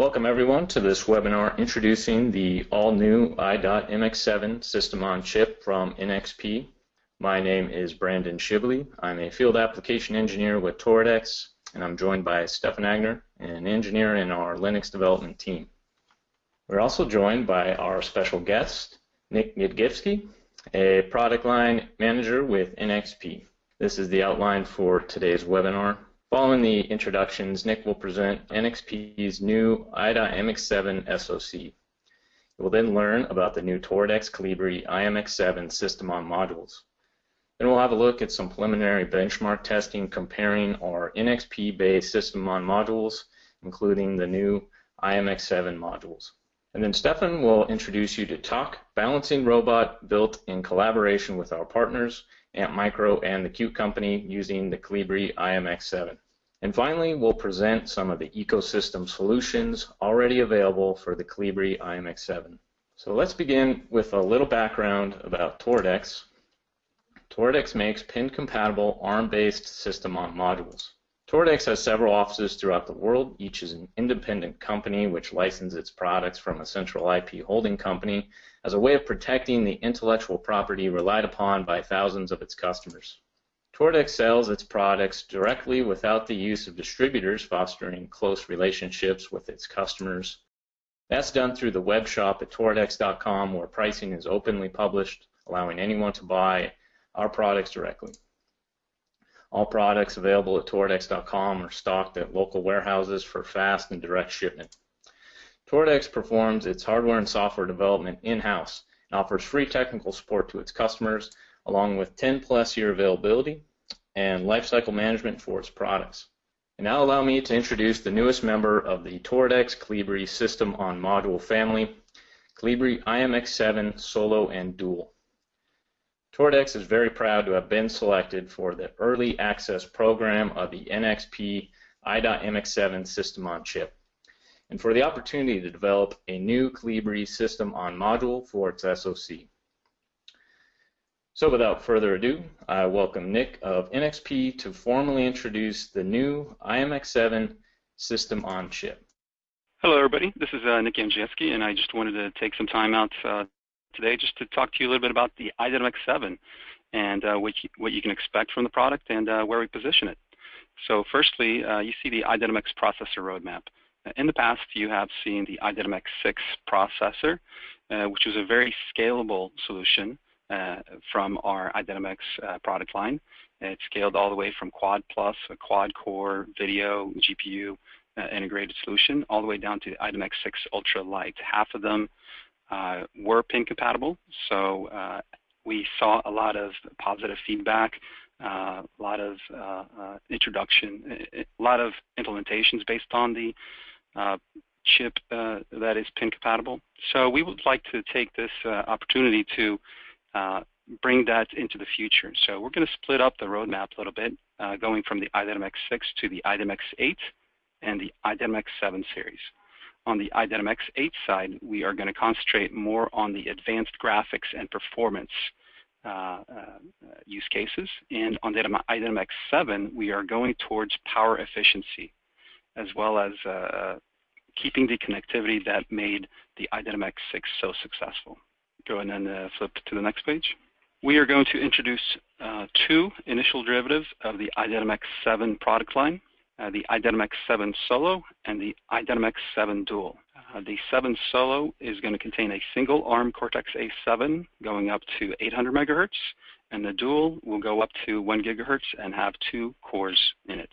Welcome everyone to this webinar introducing the all-new i.MX7 system on chip from NXP. My name is Brandon Shibley. I'm a field application engineer with Toradex and I'm joined by Stefan Agner, an engineer in our Linux development team. We're also joined by our special guest, Nick Gidgivsky, a product line manager with NXP. This is the outline for today's webinar. Following the introductions, Nick will present NXP's new i.MX7 SoC. You will then learn about the new Toradex Colibri i.MX7 system on modules. Then we'll have a look at some preliminary benchmark testing comparing our NXP-based system on modules, including the new i.MX7 modules. And then Stefan will introduce you to TAK, balancing robot built in collaboration with our partners, Antmicro and the Qt Company using the Colibri i.MX7. And finally, we'll present some of the ecosystem solutions already available for the Colibri i.MX7. So let's begin with a little background about Toradex Toradex makes pin-compatible ARM-based system on modules. Toradex has several offices throughout the world. Each is an independent company which licenses its products from a central IP holding company as a way of protecting the intellectual property relied upon by thousands of its customers. Toradex sells its products directly without the use of distributors, fostering close relationships with its customers. That's done through the web shop at toradex.com where pricing is openly published, allowing anyone to buy our products directly. All products available at Toradex.com are stocked at local warehouses for fast and direct shipment. Toradex performs its hardware and software development in-house and offers free technical support to its customers along with 10 plus year availability and lifecycle management for its products. And now allow me to introduce the newest member of the Toradex Colibri system on module family, Colibri i.MX7 Solo and Dual. Toradex is very proud to have been selected for the early access program of the NXP i.MX7 system on chip and for the opportunity to develop a new Colibri system on module for its SoC. So without further ado, I welcome Nick of NXP to formally introduce the new i.MX7 system on chip. Hello everybody, this is uh, Nick Jamczewski and I just wanted to take some time out uh, today just to talk to you a little bit about the i.MX7 and uh, what, you, what you can expect from the product and uh, where we position it. So firstly, uh, you see the i.MX processor roadmap. In the past, you have seen the i.MX6 processor, uh, which was a very scalable solution uh, from our i.MX uh, product line. It scaled all the way from quad plus, a quad core video GPU integrated solution, all the way down to the i.MX6 Ultra Lite. Half of them uh, were pin compatible. So uh, we saw a lot of positive feedback, uh, a lot of uh, uh, introduction, a lot of implementations based on the chip that is pin compatible. So we would like to take this opportunity to bring that into the future. So we're going to split up the roadmap a little bit, going from the i.MX6 to the i.MX8 and the i.MX7 series. On the i.MX 8 side, we are going to concentrate more on the advanced graphics and performance uh, uh, use cases. And on the i.MX 7, we are going towards power efficiency, as well as uh, keeping the connectivity that made the i.MX 6 so successful. Go ahead and uh, flip to the next page. We are going to introduce uh, two initial derivatives of the i.MX 7 product line uh, the i.MX 7 Solo and the i.MX 7 Dual. Uh, the 7 Solo is going to contain a single ARM Cortex-A7 going up to 800 megahertz, and the Dual will go up to 1 gigahertz and have two cores in it.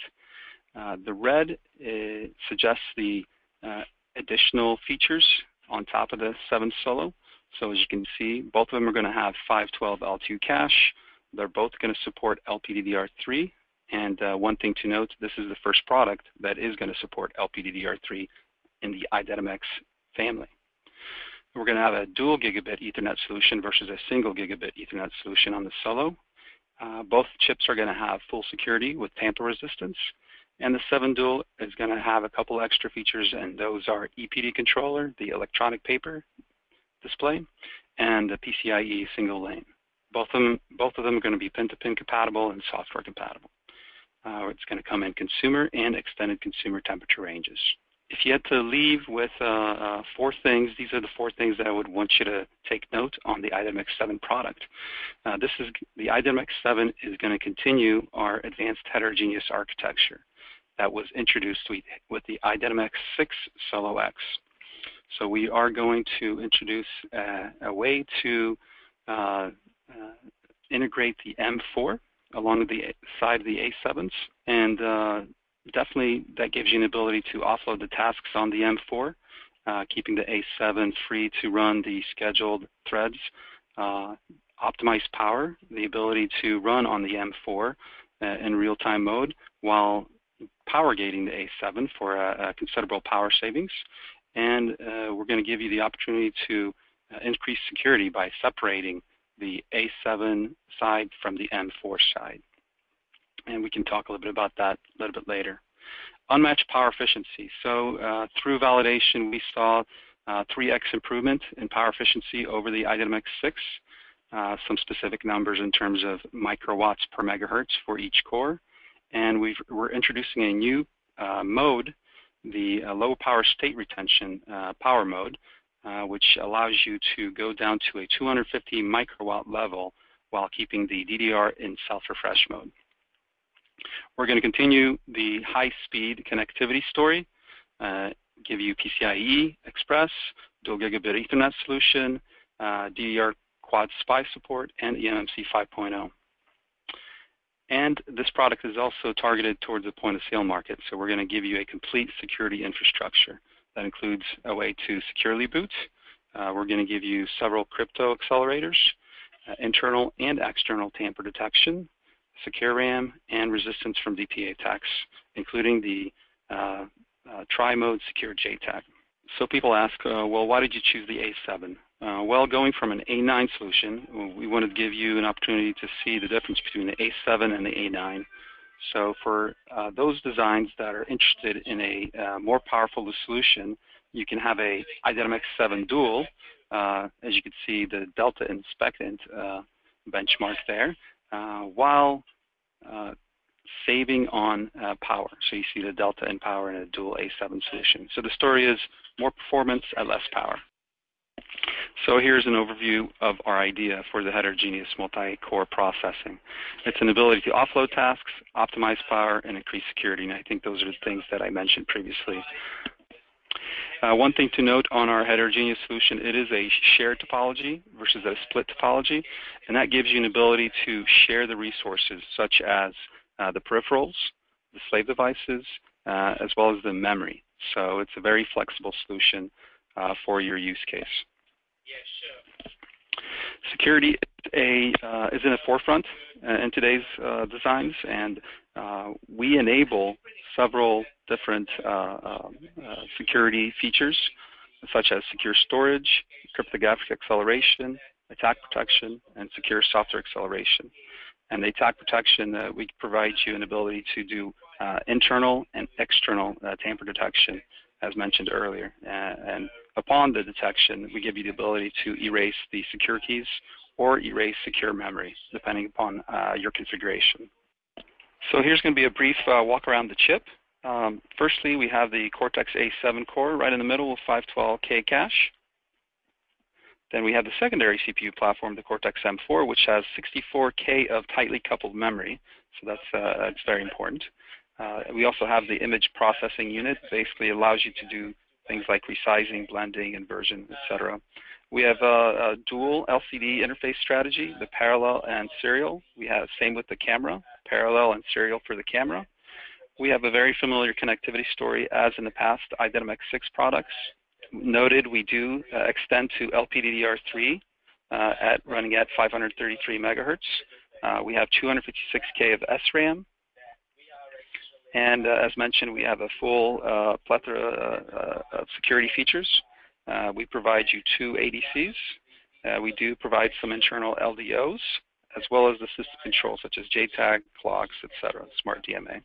Uh, the red uh, suggests the uh, additional features on top of the 7 Solo. So as you can see, both of them are going to have 512 L2 cache. They're both going to support LPDDR3 and uh, one thing to note, this is the first product that is going to support LPDDR3 in the i.MX family. We're going to have a dual gigabit Ethernet solution versus a single gigabit Ethernet solution on the Solo. Uh, both chips are going to have full security with tamper resistance. And the 7 Dual is going to have a couple extra features, and those are EPD controller, the electronic paper display, and the PCIe single lane. Both of them, both of them are going to be pin-to-pin -pin compatible and software compatible. Uh, it's going to come in consumer and extended consumer temperature ranges. if you had to leave with uh, uh, four things, these are the four things that I would want you to take note on the i.MX 7 product. Uh, this is the i.MX 7 is going to continue our advanced heterogeneous architecture that was introduced with, with the i.MX 6 Solo X. So we are going to introduce a, a way to uh, uh, integrate the M4 along the side of the A7s and uh, definitely that gives you an ability to offload the tasks on the M4, uh, keeping the A7 free to run the scheduled threads. Uh, optimize power, the ability to run on the M4 uh, in real-time mode while power gating the A7 for a, a considerable power savings. And uh, we're going to give you the opportunity to uh, increase security by separating the A7 side from the M4 side and we can talk a little bit about that a little bit later. Unmatched power efficiency. So uh, through validation, we saw uh, 3x improvement in power efficiency over the i.MX 6. Uh, some specific numbers in terms of microwatts per megahertz for each core. And we are introducing a new uh, mode, the uh, low power state retention uh, power mode, which allows you to go down to a 250 microwatt level while keeping the DDR in self-refresh mode. We're going to continue the high-speed connectivity story, uh, give you PCIe Express, dual gigabit Ethernet solution, uh, DDR quad SPI support, and eMMC 5.0. And this product is also targeted towards the point-of-sale market, so we're going to give you a complete security infrastructure. That includes a way to securely boot. Uh, we're going to give you several crypto accelerators, uh, internal and external tamper detection, secure RAM, and resistance from DPA attacks, including the uh, uh, tri-mode secure JTAG. So people ask, uh, well, why did you choose the A7? Uh, well, going from an A9 solution, we wanted to give you an opportunity to see the difference between the A7 and the A9. So for uh, those designs that are interested in a uh, more powerful solution, you can have a i.MX 7 dual. as you can see, the delta and SPECint benchmark there uh, while uh, saving on uh, power. So you see the delta in power in a dual A7 solution. So the story is more performance at less power. So here's an overview of our idea for the heterogeneous multi-core processing. It's an ability to offload tasks, optimize power, and increase security. And I think those are the things that I mentioned previously. Uh, one thing to note on our heterogeneous solution, it is a shared topology versus a split topology, and that gives you an ability to share the resources such as uh, the peripherals, the slave devices, uh, as well as the memory. So it's a very flexible solution uh, for your use case. Security is, a, uh, is in the forefront uh, in today's designs, and we enable several different uh, uh, uh, security features, such as secure storage, cryptographic acceleration, attack protection, and secure software acceleration. And the attack protection, uh, we provide you an ability to do uh, internal and external uh, tamper detection, as mentioned earlier. and upon the detection, we give you the ability to erase the secure keys or erase secure memory, depending upon your configuration. So here's going to be a brief walk around the chip. Um, firstly, we have the Cortex-A7 core right in the middle with 512K cache. Then we have the secondary CPU platform, the Cortex-M4, which has 64K of tightly coupled memory. So that's, uh, that's very important. Uh, we also have the image processing unit. Basically allows you to do things like resizing, blending, inversion, etc. We have a, a, dual LCD interface strategy, the parallel and serial. We have same with the camera, parallel and serial for the camera. We have a very familiar connectivity story as in the past i.MX 6 products. Noted we do uh, extend to LPDDR3 uh, at running at 533 megahertz. Uh, we have 256K of SRAM. And uh, as mentioned, we have a full uh, plethora uh, of security features. we provide you two ADCs. we do provide some internal LDOs, as well as the system control, such as JTAG, clocks, etc., smart DMA.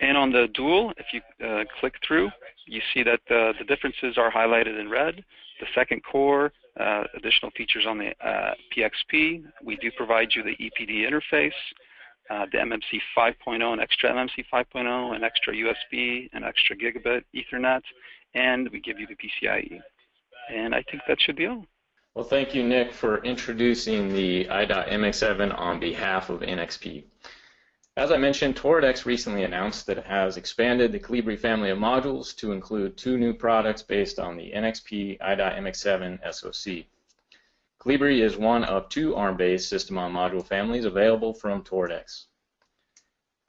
And on the dual, if you uh, click through, you see that the, the, differences are highlighted in red. The second core, uh, additional features on the uh, PXP. We do provide you the EPD interface. Uh, the MMC 5.0 and extra MMC 5.0 and extra USB and extra gigabit Ethernet, and we give you the PCIe. And I think that should be all. Well, thank you, Nick, for introducing the i.MX7 on behalf of NXP. As I mentioned, Toradex recently announced that it has expanded the Colibri family of modules to include two new products based on the NXP i.MX7 SoC. Colibri is one of two ARM-based system-on module families available from Toradex.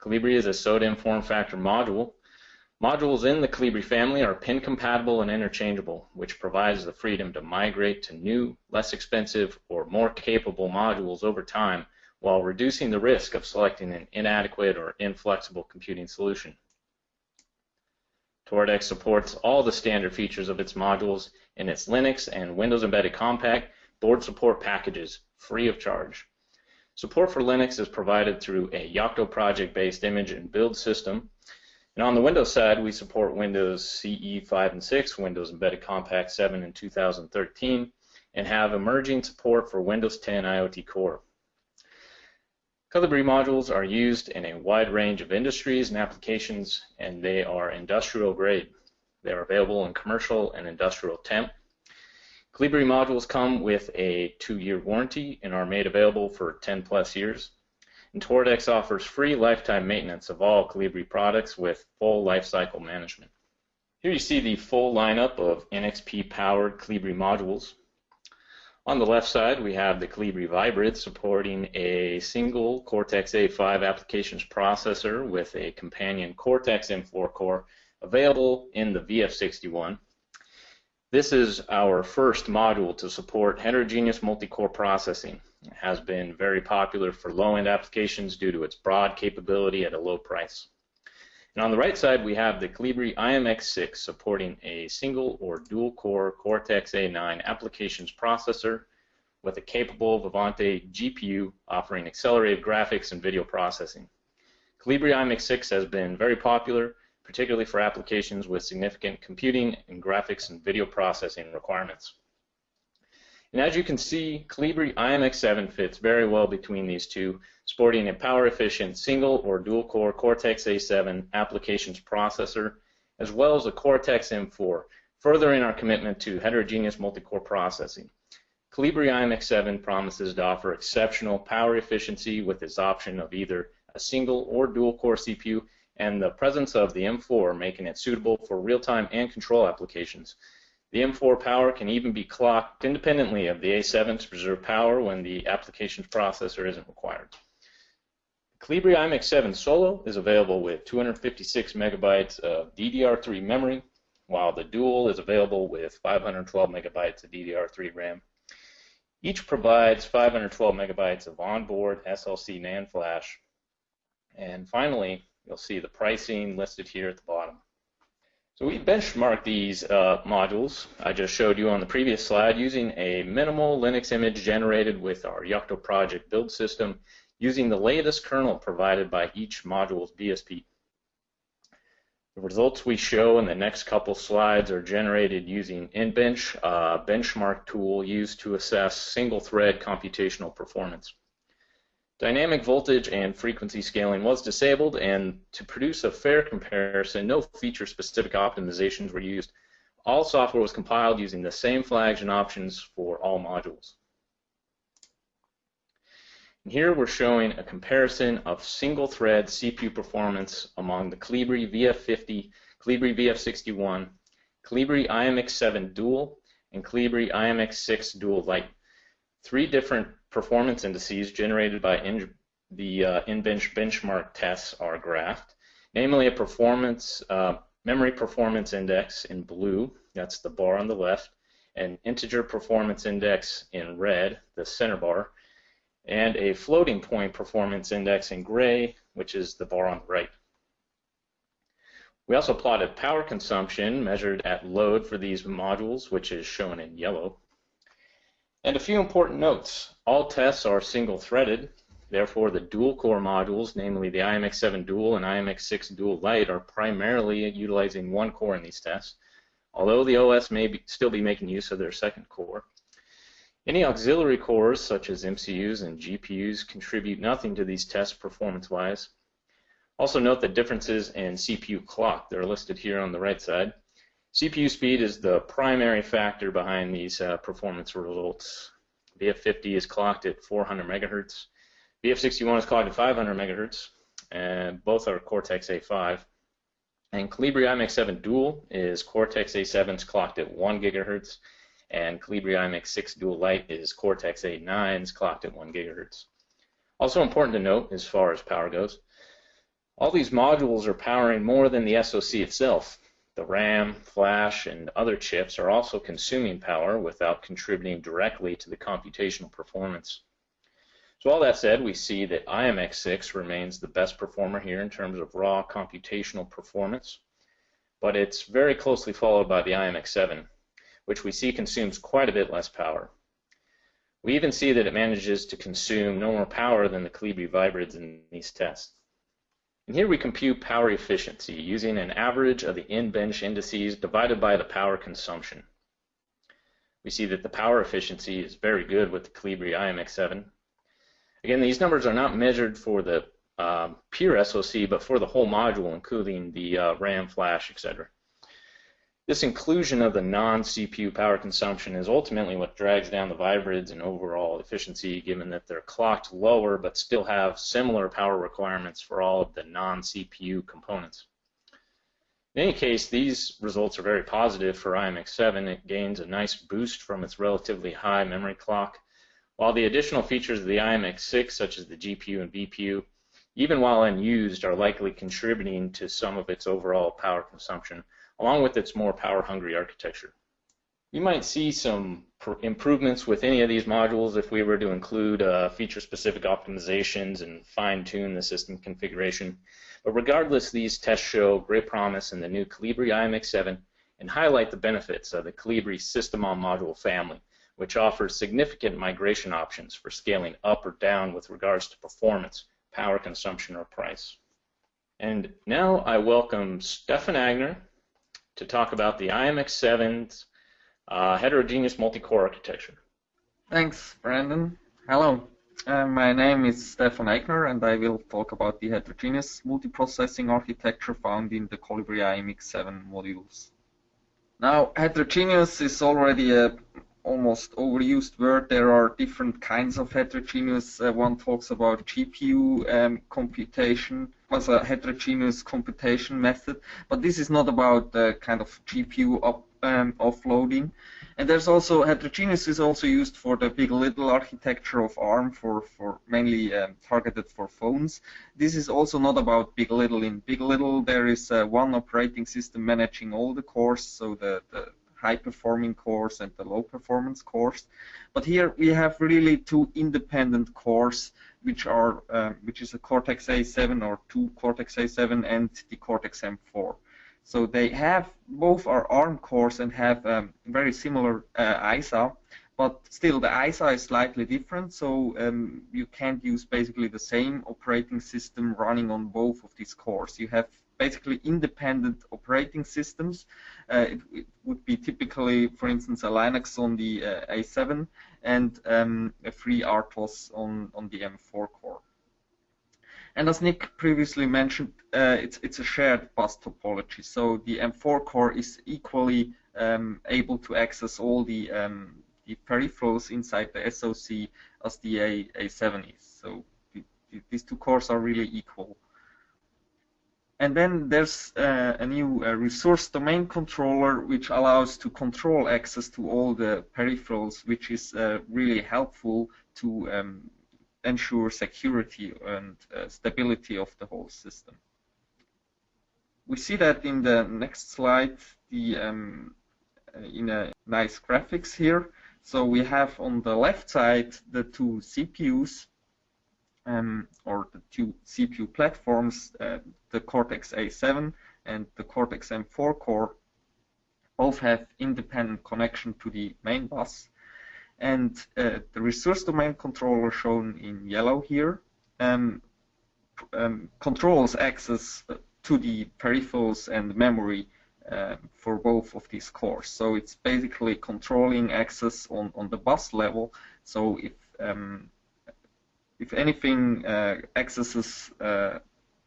Colibri is a SODIMM form factor module. Modules in the Colibri family are pin compatible and interchangeable, which provides the freedom to migrate to new, less expensive, or more capable modules over time while reducing the risk of selecting an inadequate or inflexible computing solution. Toradex supports all the standard features of its modules in its Linux and Windows Embedded Compact board support packages free of charge. Support for Linux is provided through a Yocto project-based image and build system. And on the Windows side, we support Windows CE 5 and 6, Windows Embedded Compact 7 in 2013, and have emerging support for Windows 10 IoT Core. Colibri modules are used in a wide range of industries and applications, and they are industrial grade. They are available in commercial and industrial temp, Colibri modules come with a two-year warranty and are made available for 10 plus years. And Toradex offers free lifetime maintenance of all Colibri products with full lifecycle management. Here you see the full lineup of NXP-powered Colibri modules. On the left side, we have the Colibri Vybrid supporting a single Cortex-A5 applications processor with a companion Cortex M4 core available in the VF61 this is our first module to support heterogeneous multi-core processing. It has been very popular for low-end applications due to its broad capability at a low price. And on the right side, we have the Colibri IMX6 supporting a single or dual-core Cortex-A9 applications processor with a capable Vivante GPU offering accelerated graphics and video processing. Colibri IMX6 has been very popular particularly for applications with significant computing and graphics and video processing requirements. And as you can see, Colibri IMX7 fits very well between these two, sporting a power-efficient single or dual-core Cortex-A7 applications processor, as well as a Cortex-M4, furthering our commitment to heterogeneous multi-core processing. Colibri IMX7 promises to offer exceptional power efficiency with its option of either a single or dual-core CPU and the presence of the M4 making it suitable for real-time and control applications. The M4 power can even be clocked independently of the A7 to preserve power when the application's processor isn't required. Colibri IMX7 Solo is available with 256 megabytes of DDR3 memory, while the Dual is available with 512 megabytes of DDR3 RAM. Each provides 512 megabytes of onboard SLC NAND flash. And finally, You'll see the pricing listed here at the bottom. So we benchmarked these uh, modules I just showed you on the previous slide using a minimal Linux image generated with our Yocto project build system using the latest kernel provided by each module's BSP. The results we show in the next couple slides are generated using nbench, a benchmark tool used to assess single-thread computational performance. Dynamic voltage and frequency scaling was disabled, and to produce a fair comparison, no feature-specific optimizations were used. All software was compiled using the same flags and options for all modules. And here we're showing a comparison of single-thread CPU performance among the Colibri VF50, Colibri VF61, Colibri IMX7 Dual, and Colibri IMX6 Dual Lite. Three different performance indices generated by in, the uh, nbench benchmark tests are graphed, namely a performance uh, memory performance index in blue, that's the bar on the left, an integer performance index in red, the center bar, and a floating point performance index in gray, which is the bar on the right. We also plotted power consumption measured at load for these modules, which is shown in yellow. And a few important notes. All tests are single-threaded. Therefore, the dual-core modules, namely the IMX7 Dual and IMX6 Dual Lite, are primarily utilizing one core in these tests, although the OS may be, still be making use of their second core. Any auxiliary cores, such as MCUs and GPUs, contribute nothing to these tests performance-wise. Also note the differences in CPU clock. They're listed here on the right side. CPU speed is the primary factor behind these uh, performance results. VF50 is clocked at 400 megahertz. VF61 is clocked at 500 megahertz, and both are Cortex-A5. And Colibri IMX7 Dual is Cortex-A7 is clocked at 1 gigahertz, and Colibri IMX6 Dual Lite is Cortex A9 is clocked at 1 gigahertz. Also important to note as far as power goes, all these modules are powering more than the SoC itself. The RAM, flash, and other chips are also consuming power without contributing directly to the computational performance. So all that said, we see that IMX6 remains the best performer here in terms of raw computational performance, but it's very closely followed by the IMX7 which we see consumes quite a bit less power. We even see that it manages to consume no more power than the Colibri Vybrids in these tests. And here we compute power efficiency using an average of the nbench indices divided by the power consumption. We see that the power efficiency is very good with the Colibri IMX7. Again, these numbers are not measured for the um, pure SoC, but for the whole module, including the uh, RAM, flash, etc. This inclusion of the non-CPU power consumption is ultimately what drags down the Vybrids and overall efficiency, given that they're clocked lower but still have similar power requirements for all of the non-CPU components. In any case, these results are very positive for IMX7. It gains a nice boost from its relatively high memory clock, while the additional features of the IMX6, such as the GPU and VPU, even while unused, are likely contributing to some of its overall power consumption along with its more power-hungry architecture. You might see some improvements with any of these modules if we were to include uh, feature-specific optimizations and fine-tune the system configuration. But regardless, these tests show great promise in the new Colibri IMX7 and highlight the benefits of the Colibri system on module family, which offers significant migration options for scaling up or down with regards to performance, power consumption, or price. And now I welcome Stefan Agner, to talk about the IMX7's uh, heterogeneous multi-core architecture. Thanks, Brandon. Hello. Uh, my name is Stefan Agner, and I will talk about the heterogeneous multiprocessing architecture found in the Colibri IMX7 modules. Now, heterogeneous is already a almost overused word. There are different kinds of heterogeneous. Uh, one talks about GPU um, computation as a heterogeneous computation method, but this is not about the kind of GPU up, um, offloading. And there's also heterogeneous is also used for the big little architecture of ARM for, for mainly um, targeted for phones. This is also not about big little. In big little there is uh, one operating system managing all the cores, so the, the high performing cores and the low performance cores. But here we have really two independent cores which are uh, which is a Cortex A7 or two Cortex A7 and the Cortex M4. So they have both are ARM cores and have um, very similar uh, ISA, but still the ISA is slightly different. So um, you can't use basically the same operating system running on both of these cores. You have basically independent operating systems. Uh, it, it, would be typically, for instance, a Linux on the uh, A7 and um, a FreeRTOS on, on the M4 core. And as Nick previously mentioned, uh, it's, it's a shared bus topology. So the M4 core is equally um, able to access all the, um, the peripherals inside the SoC as the A, A7 is. So the, the, these two cores are really equal. And then there's uh, a new uh, resource domain controller which allows to control access to all the peripherals, which is uh, really helpful to um, ensure security and uh, stability of the whole system. We see that in the next slide, the um, uh, in a nice graphics here. So we have on the left side the two CPUs um, or the two CPU platforms, uh, the Cortex A7 and the Cortex M4 core, both have independent connection to the main bus. And uh, the resource domain controller shown in yellow here um, um, controls access to the peripherals and memory uh, for both of these cores. So it's basically controlling access on, on the bus level. So if um, if anything uh, accesses uh,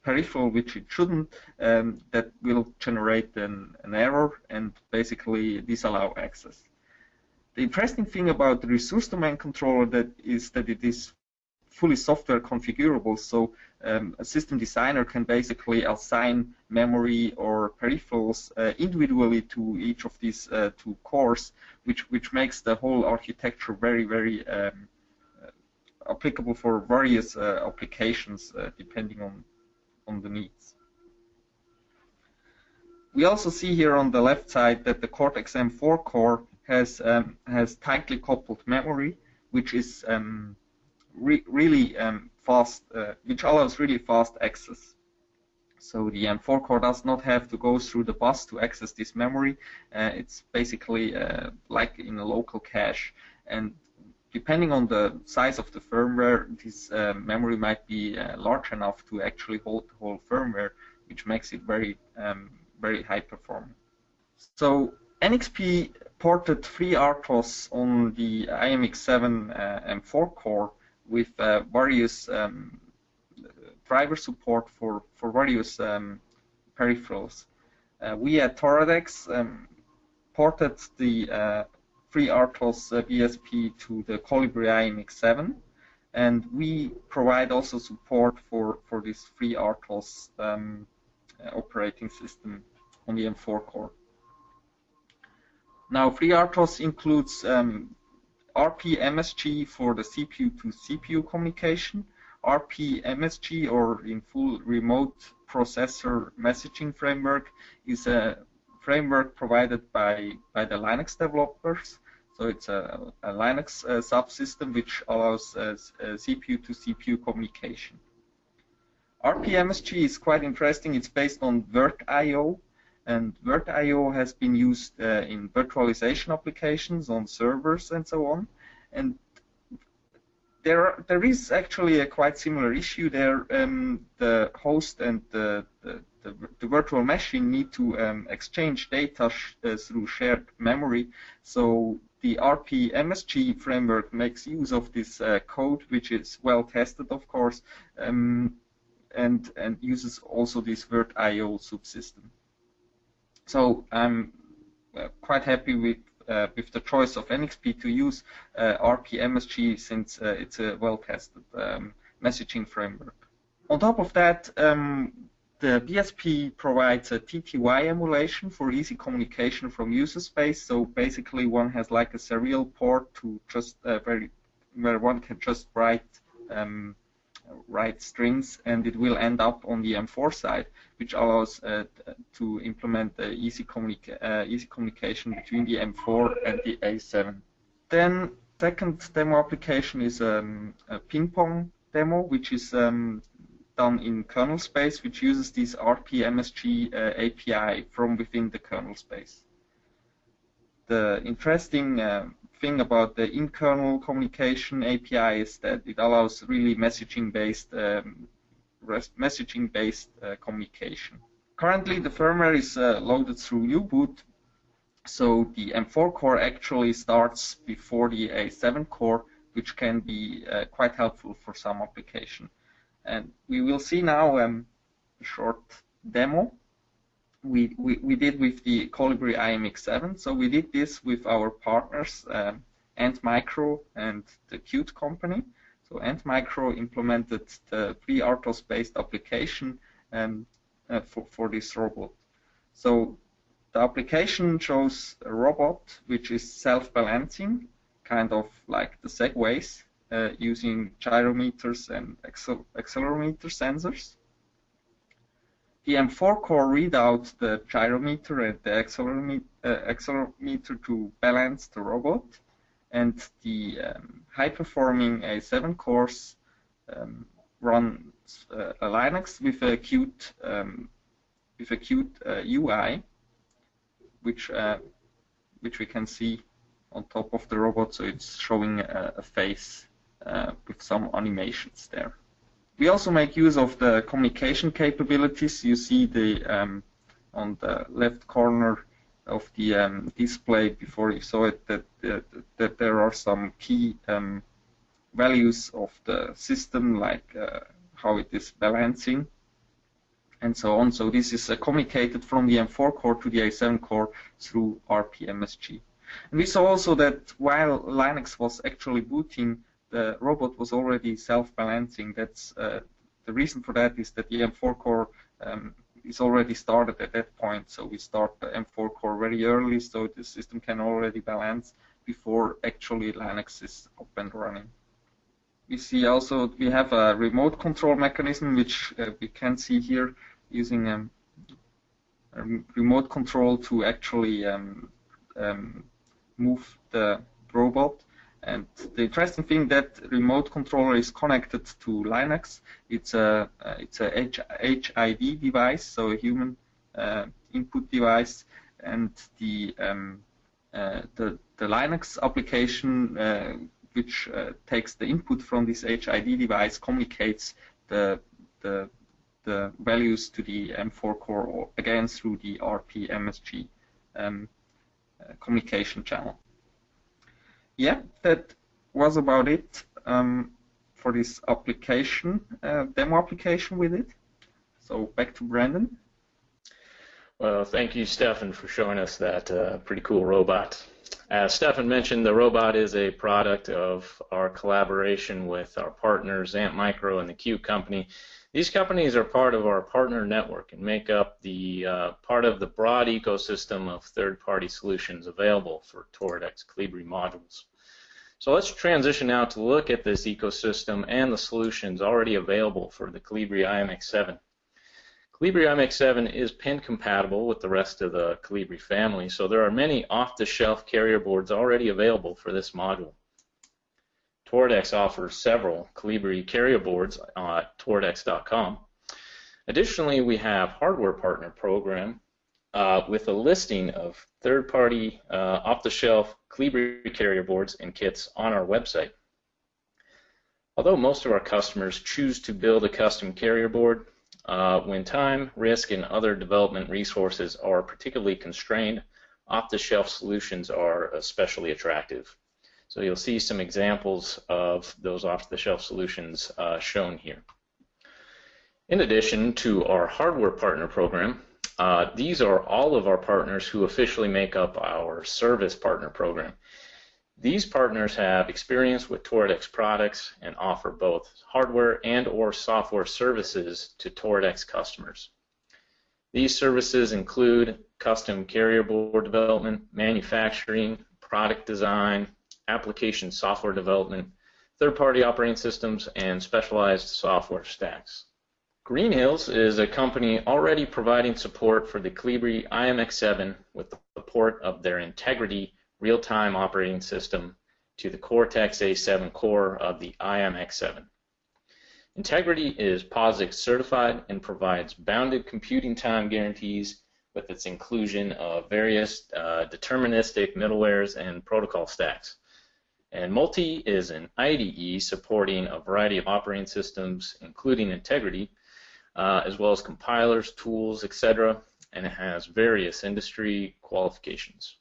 peripheral which it shouldn't, um, that will generate an, an error and basically disallow access. The interesting thing about the resource domain controller that is that it is fully software configurable. So um, a system designer can basically assign memory or peripherals uh, individually to each of these uh, two cores, which which makes the whole architecture very very um, uh, applicable for various uh, applications uh, depending on on the needs. We also see here on the left side that the Cortex M4 core has um, has tightly coupled memory, which is um, re really um, fast, uh, which allows really fast access. So the M4 core does not have to go through the bus to access this memory. Uh, it's basically uh, like in a local cache. And depending on the size of the firmware, this uh, memory might be uh, large enough to actually hold the whole firmware, which makes it very, um, very high performing. So NXP ported FreeRTOS on the IMX7 uh, M4 core with uh, various um, driver support for, for various um, peripherals. Uh, we at Toradex um, ported the uh, FreeRTOS uh, BSP to the Colibri IMX7 and we provide also support for, for this FreeRTOS um, operating system on the M4 core. Now, FreeRTOS includes um, RPMSG for the CPU to CPU communication, RPMSG or in full remote processor messaging framework is a framework provided by, by the Linux developers. So it's a, a Linux uh, subsystem which allows uh, CPU to CPU communication. RPMSG is quite interesting. It's based on VirtIO, and VirtIO has been used uh, in virtualization applications on servers and so on. And there, are, there is actually a quite similar issue there. Um, the host and the, the, the, the, virtual machine need to um, exchange data uh, through shared memory. So the RPMSG framework makes use of this uh, code, which is well tested, of course, um, and and uses also this VirtIO subsystem. So I'm uh, quite happy with uh, with the choice of NXP to use uh, RPMSG since uh, it's a well-tested um, messaging framework. On top of that, um, the BSP provides a TTY emulation for easy communication from user space. So basically, one has like a serial port to just uh, very where one can just write um, write strings, and it will end up on the M4 side, which allows uh, to implement easy, communica uh, easy communication between the M4 and the A7. Then second demo application is um, a ping pong demo, which is um, done in kernel space, which uses this RPMSG uh, API from within the kernel space. The interesting uh, thing about the in-kernel communication API is that it allows really messaging-based um, messaging-based uh, communication. Currently, the firmware is uh, loaded through U-boot, so the M4 core actually starts before the A7 core, which can be uh, quite helpful for some application. And we will see now um, a short demo we, we, we did with the Colibri IMX7. So we did this with our partners, um, Antmicro and the Qt company. So Antmicro implemented the FreeRTOS-based application um, uh, for, for this robot. So the application shows a robot which is self-balancing, kind of like the Segways, uh, using gyrometers and accel accelerometer sensors the M4 core read out the gyrometer and the accelerometer, uh, accelerometer to balance the robot, and the um, high-performing A7 cores um, run uh, a Linux with a Qt um, with a Qt uh, UI, which uh, which we can see on top of the robot. So it's showing a, a face uh, with some animations there. We also make use of the communication capabilities. You see the um, on the left corner of the um, display before you saw it that, that, that there are some key um, values of the system like uh, how it is balancing and so on. So this is uh, communicated from the M4 core to the A7 core through RPMSG. And we saw also that while Linux was actually booting, the robot was already self-balancing. That's uh, the reason for that is that the M4 core um, is already started at that point. So we start the M4 core very early, so the system can already balance before actually Linux is up and running. We see also we have a remote control mechanism, which uh, we can see here using um, a remote control to actually um, um, move the robot. And the interesting thing that remote controller is connected to Linux. It's a it's a H HID device, so a human uh, input device, and the um, uh, the the Linux application uh, which uh, takes the input from this HID device communicates the the the values to the M4 core or again through the RPMSG um, uh, communication channel. Yeah, that was about it um, for this application, uh, demo application with it. So back to Brandon. Well, thank you, Stefan, for showing us that uh, pretty cool robot. As Stefan mentioned, the robot is a product of our collaboration with our partners, Antmicro and the Qt Company. These companies are part of our partner network and make up the uh, part of the broad ecosystem of third-party solutions available for Toradex Colibri modules. So let's transition now to look at this ecosystem and the solutions already available for the Colibri IMX7. Colibri IMX7 is pin compatible with the rest of the Colibri family, so there are many off-the-shelf carrier boards already available for this module. Toradex offers several Colibri carrier boards at toradex.com. Additionally, we have a hardware partner program uh, with a listing of third-party uh, off-the-shelf Colibri carrier boards and kits on our website. Although most of our customers choose to build a custom carrier board, uh, when time, risk, and other development resources are particularly constrained, off-the-shelf solutions are especially attractive. So you'll see some examples of those off-the-shelf solutions uh, shown here. In addition to our hardware partner program, uh, these are all of our partners who officially make up our service partner program. These partners have experience with Toradex products and offer both hardware and or software services to Toradex customers. These services include custom carrier board development, manufacturing, product design, application software development, third-party operating systems, and specialized software stacks. Green Hills is a company already providing support for the Colibri IMX7 with the support of their Integrity real-time operating system to the Cortex A7 core of the IMX7. Integrity is POSIX certified and provides bounded computing time guarantees with its inclusion of various uh, deterministic middlewares and protocol stacks. And Multi is an IDE supporting a variety of operating systems, including Integrity, uh, as well as compilers, tools, etc., and it has various industry qualifications.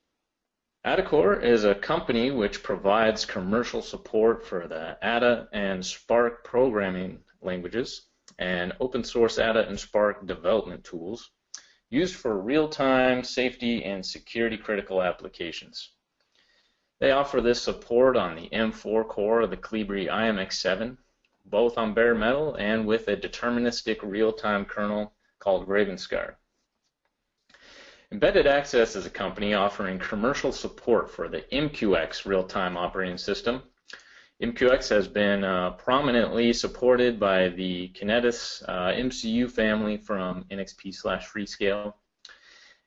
AdaCore is a company which provides commercial support for the Ada and Spark programming languages and open source Ada and Spark development tools used for real-time safety and security critical applications. They offer this support on the M4 core of the Colibri IMX7, both on bare metal and with a deterministic real-time kernel called Ravenscar. Embedded Access is a company offering commercial support for the MQX real-time operating system. MQX has been uh, prominently supported by the Kinetis uh, MCU family from NXP slash Freescale.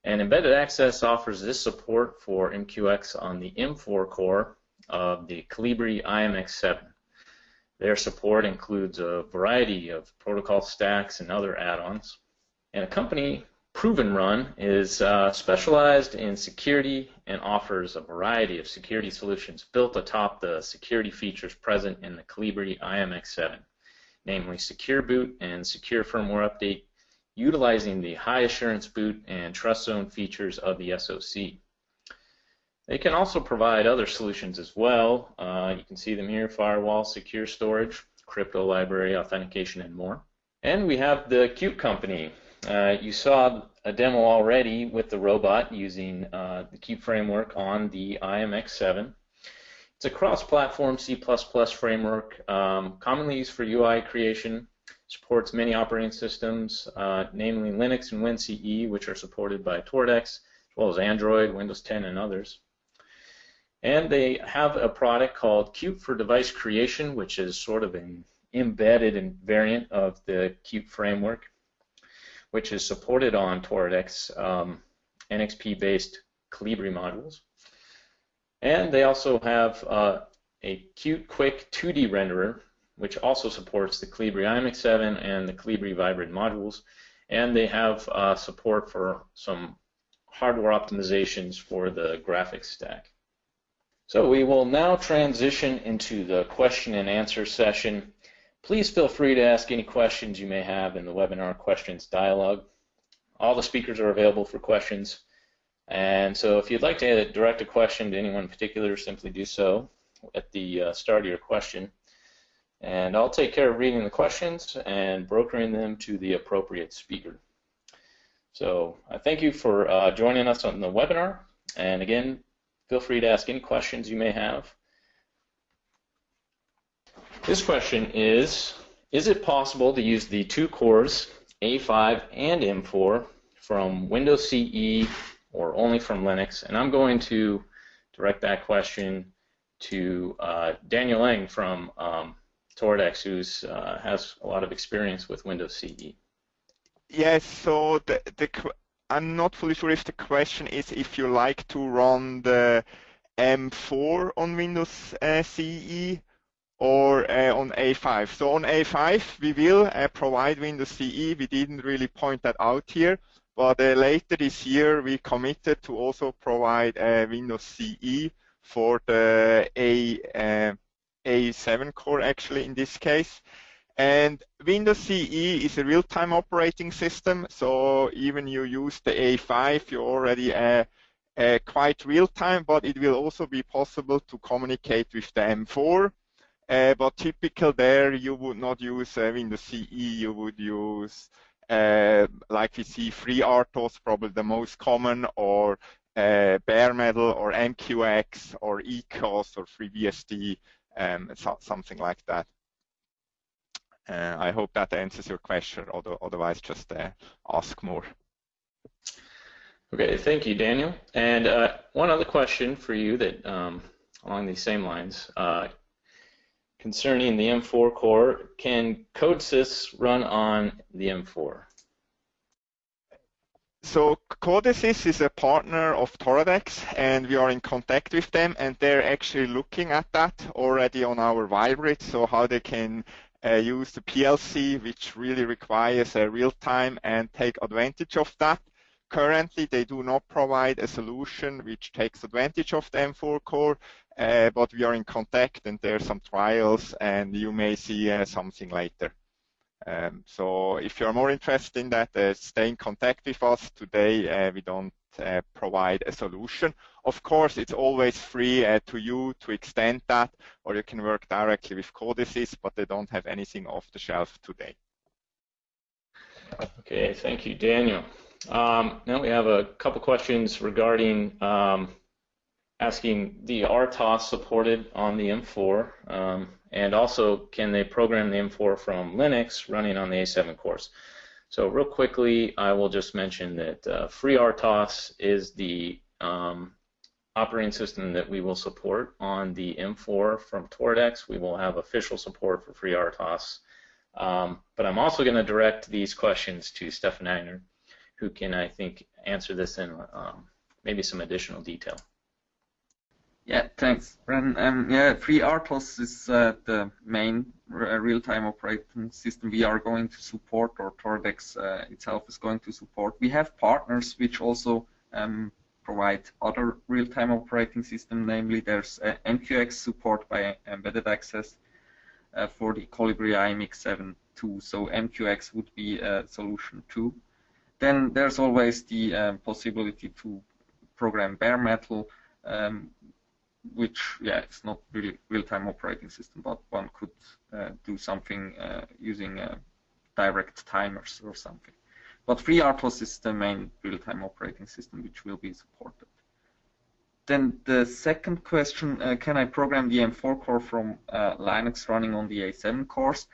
And Embedded Access offers this support for MQX on the M4 core of the Colibri IMX7. Their support includes a variety of protocol stacks and other add-ons. And a company Prove & Run is uh, specialized in security and offers a variety of security solutions built atop the security features present in the Colibri IMX7, namely Secure Boot and Secure Firmware Update, utilizing the high assurance boot and trust zone features of the SoC. They can also provide other solutions as well. Uh, you can see them here, firewall, secure storage, crypto library, authentication, and more. And we have the Qt company. Uh, you saw a demo already with the robot using uh, the Qt framework on the IMX7. It's a cross-platform C++ framework, um, commonly used for UI creation, supports many operating systems, uh, namely Linux and WinCE, which are supported by Toradex, as well as Android, Windows 10, and others. And they have a product called Qt for Device Creation, which is sort of an embedded variant of the Qt framework, which is supported on Toradex um, NXP-based Colibri modules. And they also have uh, a Qt, Quick 2D renderer, which also supports the Colibri i.MX 7 and the Colibri Vybrid modules. And they have uh, support for some hardware optimizations for the graphics stack. So we will now transition into the question and answer session. Please feel free to ask any questions you may have in the webinar questions dialog. All the speakers are available for questions. And so if you'd like to direct a question to anyone in particular, simply do so at the uh, start of your question. And I'll take care of reading the questions and brokering them to the appropriate speaker. So I thank you for uh, joining us on the webinar. And again, Feel free to ask any questions you may have. This question is, is it possible to use the two cores, A5 and M4, from Windows CE or only from Linux? And I'm going to direct that question to uh, Daniel Lang from um, Toradex, who uh, has a lot of experience with Windows CE. Yes, so the, the I'm not fully sure if the question is if you like to run the M4 on Windows uh, CE or uh, on A5. So on A5, we will uh, provide Windows CE. We didn't really point that out here, but uh, later this year, we committed to also provide uh, Windows CE for the A, A7 core, actually, in this case. And Windows CE is a real-time operating system, so even you use the A5, you're already uh, uh, quite real-time, but it will also be possible to communicate with the M4. Uh, but typical there, you would not use uh, Windows CE, you would use, uh, like we see, FreeRTOS, probably the most common, or uh, bare metal, or MQX, or ECOS, or FreeBSD, um, so, something like that. Uh, I hope that answers your question. although Otherwise, just uh, ask more. Okay, thank you, Daniel. And uh, one other question for you that um, along these same lines uh, concerning the M4 core, can CodeSys run on the M4? So Codesys is a partner of Toradex, and we are in contact with them, and they're actually looking at that already on our Vybrid, so how they can uh, use the PLC, which really requires a real time and take advantage of that. Currently, they do not provide a solution which takes advantage of the M4 core, uh, but we are in contact and there are some trials and you may see uh, something later. Um, so if you're more interested in that, uh, stay in contact with us. Today, uh, we don't uh, provide a solution. Of course, it's always free uh, to you to extend that, or you can work directly with Codesys, but they don't have anything off the shelf today. Okay, thank you, Daniel. Um, now we have a couple questions regarding um, asking the RTOS supported on the M4, um, and also can they program the M4 from Linux running on the A7 cores? So real quickly, I will just mention that uh, FreeRTOS is the um, operating system that we will support on the M4 from Toradex. We will have official support for FreeRTOS. Um, but I'm also going to direct these questions to Stefan Agner, who can, I think, answer this in um, maybe some additional detail. Yeah, thanks, Brandon. Um, yeah, FreeRTOS is uh, the main uh, real-time operating system we are going to support, or Toradex uh, itself is going to support. We have partners which also um, provide other real-time operating system, namely there's uh, MQX support by Embedded Access uh, for the Colibri i.MX 7 2. So MQX would be a solution too. then there's always the um, possibility to program bare metal, um, which yeah, it's not really real-time operating system, but one could uh, do something uh, using uh, direct timers or something. But FreeRTOS is the main real-time operating system which will be supported. Then the second question, uh, can I program the M4 core from uh, Linux running on the A7 cores?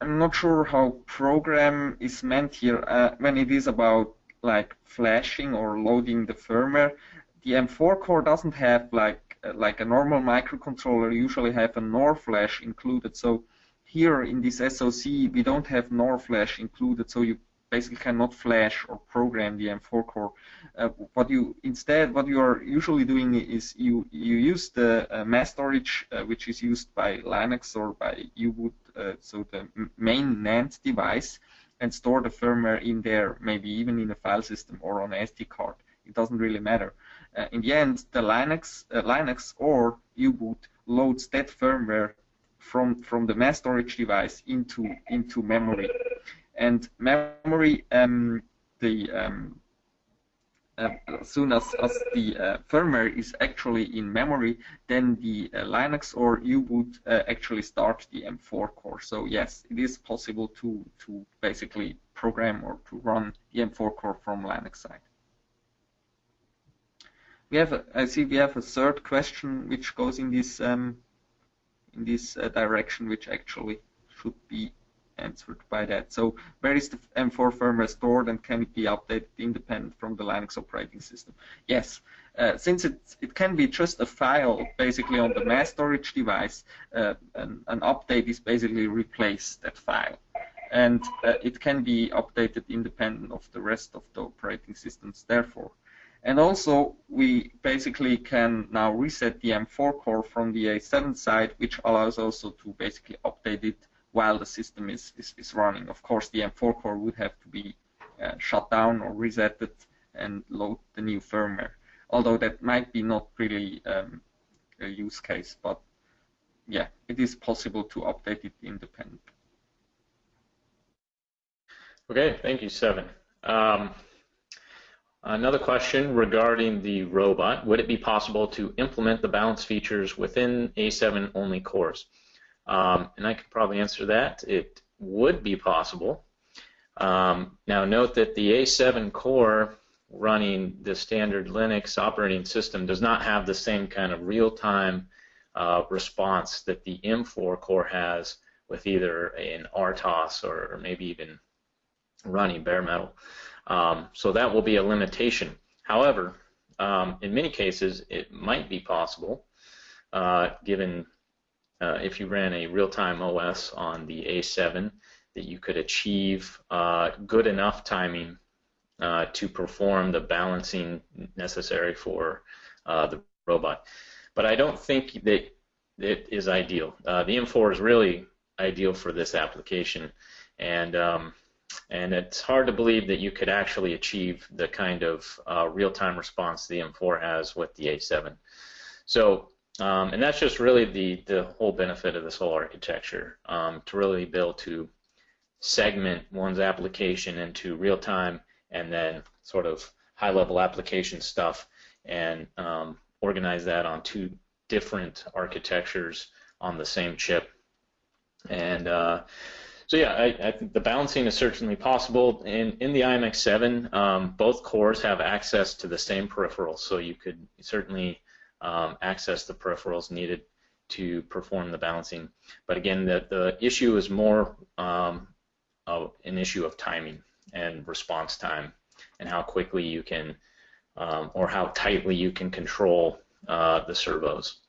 I'm not sure how program is meant here. Uh, when it is about like flashing or loading the firmware, the M4 core doesn't have like uh, like a normal microcontroller usually have a NOR flash included. So here in this SOC we don't have NOR flash included. So you basically cannot flash or program the M4 core. Uh, what you instead, what you are usually doing is you you use the uh, mass storage uh, which is used by Linux or by U-boot, uh, so the main NAND device, and store the firmware in there, maybe even in a file system or on an SD card. It doesn't really matter. Uh, in the end, the Linux uh, Linux or U-boot loads that firmware from from the mass storage device into into memory and memory, um, the um, uh, as soon as, as the uh, firmware is actually in memory, then the uh, Linux or U-boot uh, actually start the M4 core. So yes, it is possible to to basically program or to run the M4 core from Linux side. We have, a, I see, we have a third question which goes in this um, in this uh, direction, which actually should be answered by that. So where is the M4 firmware stored and can it be updated independent from the Linux operating system? Yes, uh, since it, it can be just a file basically on the mass storage device, uh, an, an, update is basically replace that file. And uh, it can be updated independent of the rest of the operating systems, therefore. And also, we basically can now reset the M4 core from the A7 side, which allows also to basically update it while the system is, is, is running. Of course, the M4 core would have to be uh, shut down or resetted and load the new firmware. Although that might be not really um, a use case, but yeah, it is possible to update it independently. Okay, thank you, Stefan. Um, another question regarding the robot. Would it be possible to implement the balance features within A7 only cores? Um, and I could probably answer that. It would be possible. Um, now note that the A7 core running the standard Linux operating system does not have the same kind of real-time uh, response that the M4 core has with either an RTOS or, or maybe even running bare metal. Um, so that will be a limitation. However, um, in many cases, it might be possible, uh, given uh, if you ran a real-time OS on the A7, that you could achieve uh, good enough timing uh, to perform the balancing necessary for uh, the robot. But I don't think that it is ideal. Uh, the M4 is really ideal for this application, and um, and it's hard to believe that you could actually achieve the kind of uh, real-time response the M4 has with the A7. So um, and that's just really the, the whole benefit of this whole architecture, um, to really be able to segment one's application into real time and then sort of high level application stuff and um, organize that on two different architectures on the same chip. And uh, so yeah, I, I, think the balancing is certainly possible. In, in the i.MX 7, um, both cores have access to the same peripherals, so you could certainly um, access the peripherals needed to perform the balancing. But again, the, the issue is more um, an issue of timing and response time and how quickly you can um, or how tightly you can control uh, the servos.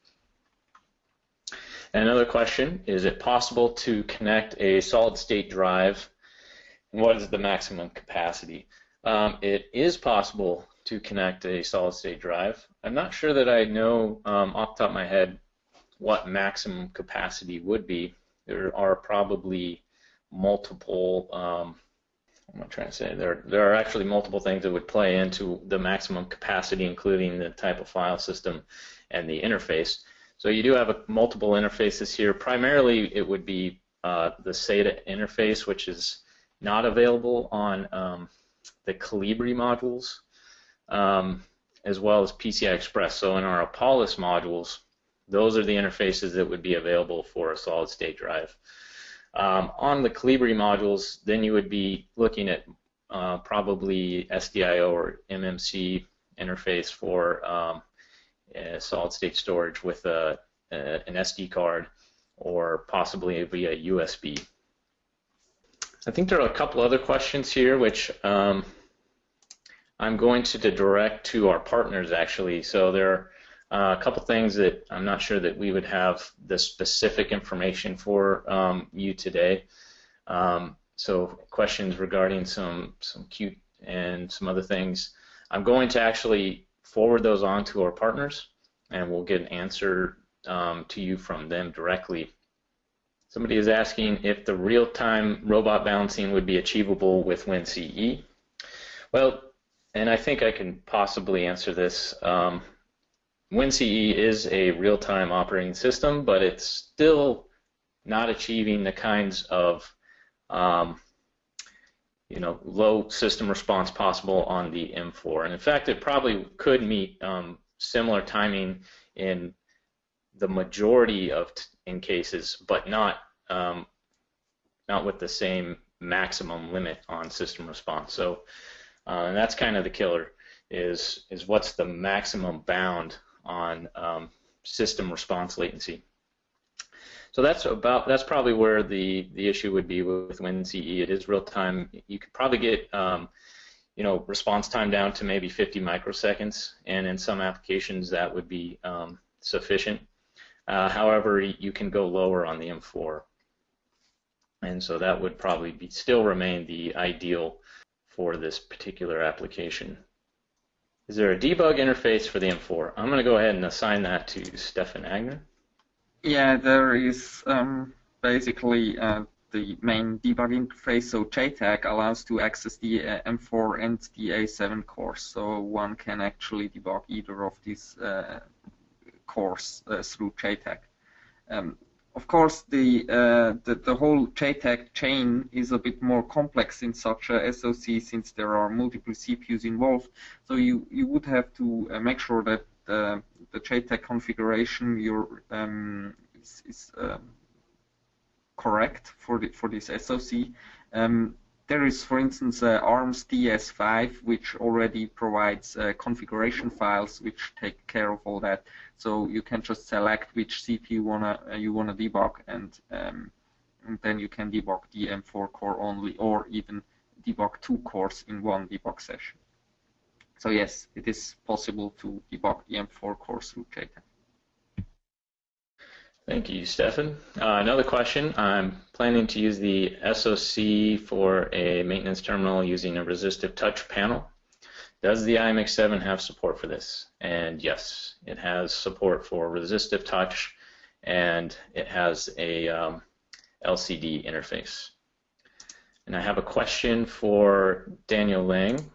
Another question, is it possible to connect a solid state drive and what is the maximum capacity? Um, it is possible to connect a solid state drive. I'm not sure that I know um, off the top of my head what maximum capacity would be. There are probably multiple. Um, what am I trying to say? There, there are actually multiple things that would play into the maximum capacity, including the type of file system and the interface. So you do have a, multiple interfaces here. Primarily, it would be uh, the SATA interface, which is not available on um, the Colibri modules, um, as well as PCI Express. So in our Apalis modules, those are the interfaces that would be available for a solid state drive. Um, on the Colibri modules, then you would be looking at uh, probably SDIO or MMC interface for um, solid state storage with a, a, an SD card or possibly via USB. I think there are a couple other questions here which um, I'm going to direct to our partners actually. So there are uh, a couple things that I'm not sure that we would have the specific information for um, you today. Um, so questions regarding some some Qt and some other things. I'm going to actually forward those on to our partners, and we'll get an answer um, to you from them directly. Somebody is asking if the real-time robot balancing would be achievable with WinCE. Well, and I think I can possibly answer this. Um, WinCE is a real-time operating system, but it's still not achieving the kinds of um, you know, low system response possible on the M4. And in fact, it probably could meet um, similar timing in the majority of in cases, but not um, not with the same maximum limit on system response. So, uh, and that's kind of the killer is is what's the maximum bound on um, system response latency. So that's about that's probably where the the issue would be with WinCE. It is real time. You could probably get um, you know response time down to maybe 50 microseconds, and in some applications that would be um, sufficient. Uh, however, you can go lower on the M4, and so that would probably be still remain the ideal for this particular application. Is there a debug interface for the M4? I'm going to go ahead and assign that to Stefan Agner. Yeah, there is um, basically uh, the main debug interface. So JTAG allows to access the uh, M4 and the A7 cores. So one can actually debug either of these uh, cores uh, through JTAG. Um, of course, the, uh, the, the whole JTAG chain is a bit more complex in such a SoC since there are multiple CPUs involved. So you you would have to uh, make sure that the, JTAG configuration um, is, is um, correct for the, for this SoC. Um, there is, for instance, uh, ARM's DS5, which already provides uh, configuration files which take care of all that. So you can just select which CPU wanna uh, you wanna debug, and, um, and then you can debug the M4 core only, or even debug two cores in one debug session. So yes, it is possible to debug the M4 core through JTAG. Thank you, Stefan. Uh, another question. I'm planning to use the SoC for a maintenance terminal using a resistive touch panel. Does the i.MX 7 have support for this? And yes, it has support for resistive touch and it has a um, LCD interface. And I have a question for Daniel Lang.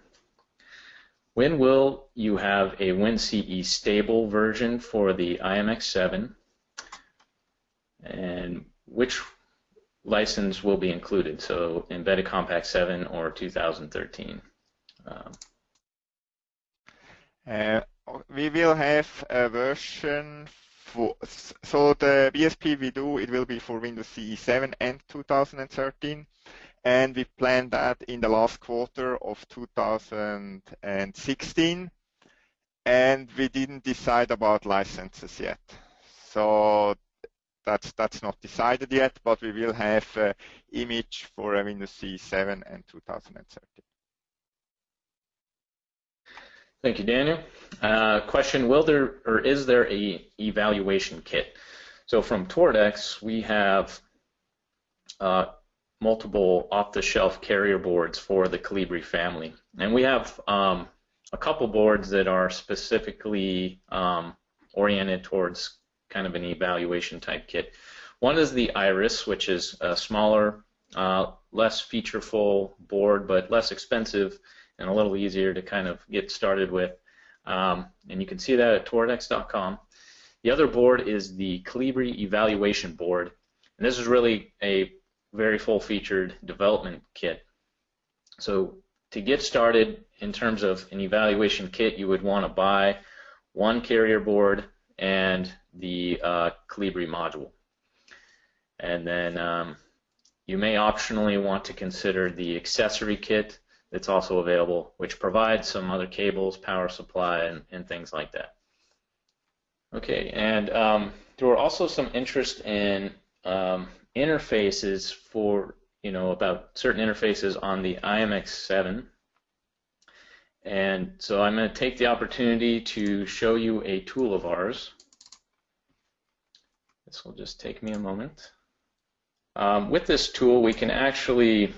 When will you have a WinCE stable version for the i.MX 7? And which license will be included? So Embedded Compact 7 or 2013? Um, uh, we will have a version for, so the BSP we do, it will be for Windows CE 7 and 2013 and we planned that in the last quarter of 2016, and we didn't decide about licenses yet. So that's that's not decided yet, but we will have uh, image for Windows C7 and 2013. Thank you, Daniel. Uh, question: Will there or is there a evaluation kit? So from Toradex, we have uh, multiple off-the-shelf carrier boards for the Colibri family. And we have um, a couple boards that are specifically um, oriented towards kind of an evaluation type kit. One is the Iris, which is a smaller, uh, less featureful board, but less expensive and a little easier to kind of get started with. Um, and you can see that at toradex.com. The other board is the Colibri evaluation board. And this is really a very full-featured development kit. So to get started in terms of an evaluation kit, you would want to buy one carrier board and the uh, Colibri module. And then um, you may optionally want to consider the accessory kit that's also available, which provides some other cables, power supply, and, and things like that. Okay, and um, there were also some interest in um, interfaces for, you know, about certain interfaces on the i.MX 7. And so I'm going to take the opportunity to show you a tool of ours. This will just take me a moment. Um, with this tool, we can actually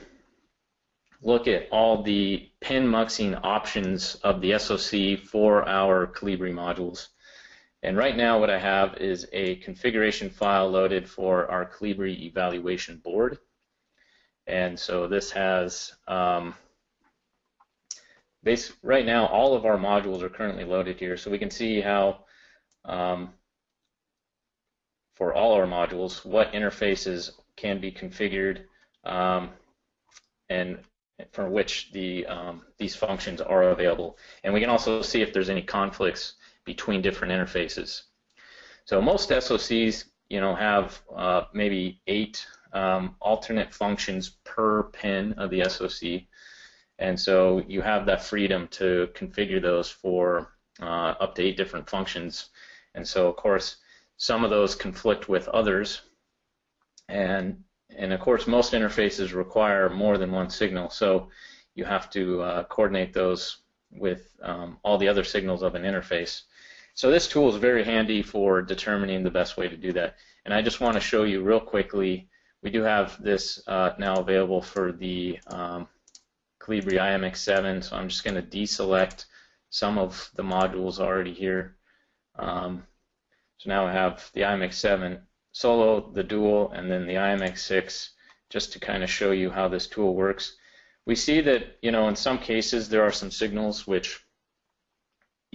look at all the pin muxing options of the SOC for our Colibri modules. And right now what I have is a configuration file loaded for our Colibri evaluation board. And so this has, um, base, right now all of our modules are currently loaded here. So we can see how, um, for all our modules, what interfaces can be configured um, and for which the um, these functions are available. And we can also see if there's any conflicts between different interfaces. So most SOCs, you know, have uh, maybe eight um, alternate functions per pin of the SOC, and so you have that freedom to configure those for uh, up to eight different functions. And so, of course, some of those conflict with others, and and of course, most interfaces require more than one signal, so you have to uh, coordinate those with um, all the other signals of an interface. So this tool is very handy for determining the best way to do that. And I just want to show you real quickly, we do have this uh, now available for the um, Colibri i.MX 7, so I'm just going to deselect some of the modules already here. Um, so now I have the i.MX 7 solo, the dual, and then the i.MX 6 just to kind of show you how this tool works. We see that, you know, in some cases there are some signals which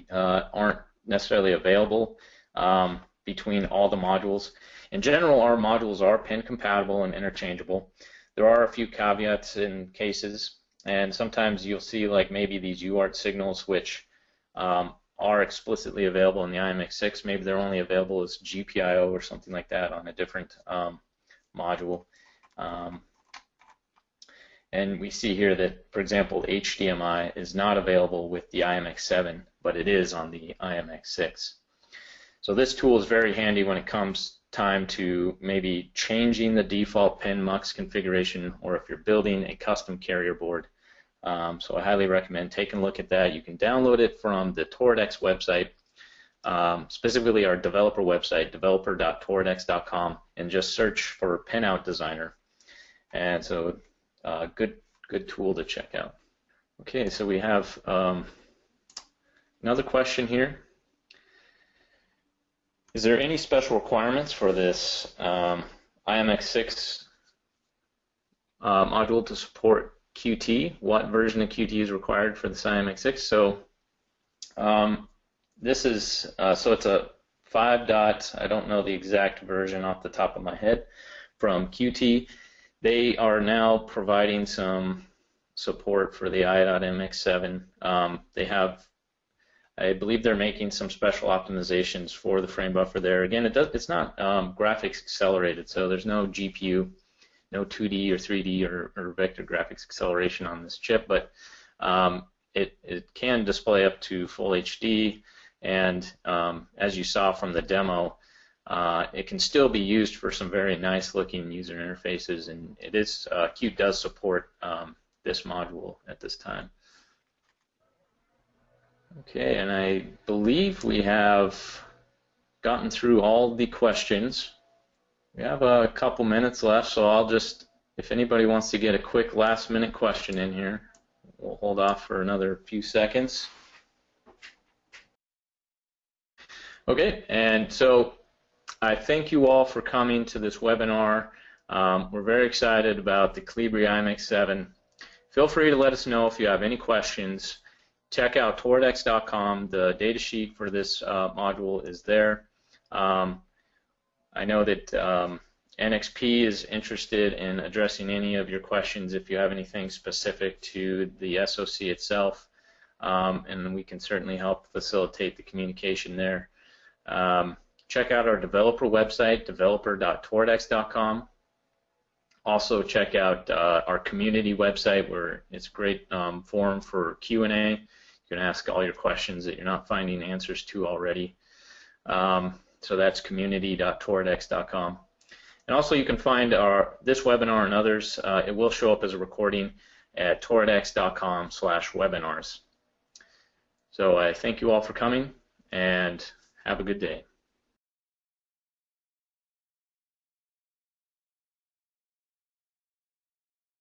uh, aren't necessarily available um, between all the modules. In general, our modules are pin compatible and interchangeable. There are a few caveats in cases, and sometimes you'll see like maybe these UART signals which um, are explicitly available in the i.MX 6. Maybe they're only available as GPIO or something like that on a different um, module. Um, and we see here that, for example, HDMI is not available with the i.MX 7 but it is on the i.MX 6. So this tool is very handy when it comes time to maybe changing the default pin mux configuration or if you're building a custom carrier board. Um, so I highly recommend taking a look at that. You can download it from the Toradex website, um, specifically our developer website, developer.toradex.com, and just search for Pinout Designer. And so uh, good, good tool to check out. Okay, so we have um, Another question here. Is there any special requirements for this um, i.MX 6 uh, module to support Qt? What version of Qt is required for this i.MX 6? So um, this is, uh, so it's a 5 dot, I don't know the exact version off the top of my head, from Qt. They are now providing some support for the i.MX 7. Um, they have I believe they're making some special optimizations for the frame buffer there. Again, it does, it's not um, graphics accelerated, so there's no GPU, no 2D or 3D or, or vector graphics acceleration on this chip, but um, it, it can display up to full HD, and um, as you saw from the demo, uh, it can still be used for some very nice looking user interfaces, and it is uh, Qt does support um, this module at this time. Okay, and I believe we have gotten through all the questions. We have a couple minutes left, so I'll just, if anybody wants to get a quick last minute question in here, we'll hold off for another few seconds. Okay, and so I thank you all for coming to this webinar. Um, we're very excited about the Colibri i.MX 7. Feel free to let us know if you have any questions check out toradex.com. The datasheet for this uh, module is there. Um, I know that um, NXP is interested in addressing any of your questions if you have anything specific to the SOC itself, um, and we can certainly help facilitate the communication there. Um, check out our developer website, developer.toradex.com. Also, check out uh, our community website where it's a great um, forum for Q&A. You can ask all your questions that you're not finding answers to already. Um, so that's community.toradex.com. And also you can find our this webinar and others. Uh, it will show up as a recording at toradex.com slash webinars. So I thank you all for coming and have a good day.